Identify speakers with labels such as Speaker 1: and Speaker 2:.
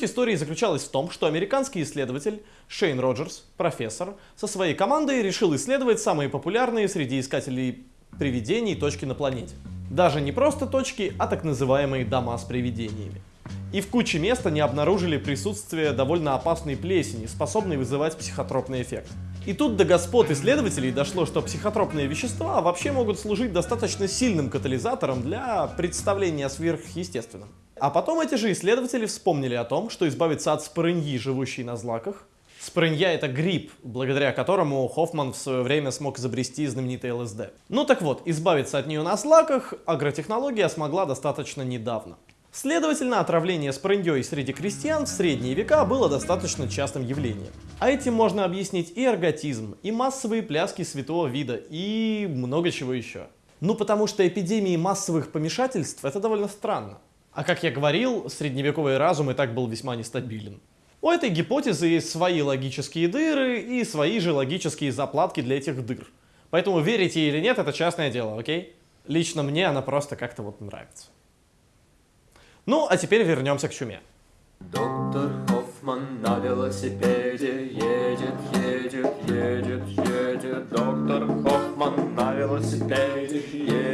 Speaker 1: Суть истории заключалась в том, что американский исследователь Шейн Роджерс, профессор, со своей командой решил исследовать самые популярные среди искателей привидений точки на планете. Даже не просто точки, а так называемые дома с привидениями. И в куче мест они обнаружили присутствие довольно опасной плесени, способной вызывать психотропный эффект. И тут до господ исследователей дошло, что психотропные вещества вообще могут служить достаточно сильным катализатором для представления о. А потом эти же исследователи вспомнили о том, что избавиться от спорыньи, живущей на злаках, Спорынья — это гриб, благодаря которому Хоффман в свое время смог изобрести знаменитый ЛСД. Ну так вот, избавиться от нее на злаках агротехнология смогла достаточно недавно. Следовательно, отравление спорыньей среди крестьян в средние века было достаточно частым явлением. А этим можно объяснить и эрготизм, и массовые пляски святого вида, и много чего еще. Ну потому что эпидемии массовых помешательств — это довольно странно. А как я говорил, средневековый разум и так был весьма нестабилен. У этой гипотезы есть свои логические дыры и свои же логические заплатки для этих дыр. Поэтому верите или нет, это частное дело, окей? Лично мне она просто как-то вот нравится. Ну, а теперь вернемся к чуме.
Speaker 2: Доктор Хоффман на велосипеде едет, едет, едет, едет. Доктор Хоффман на велосипеде едет.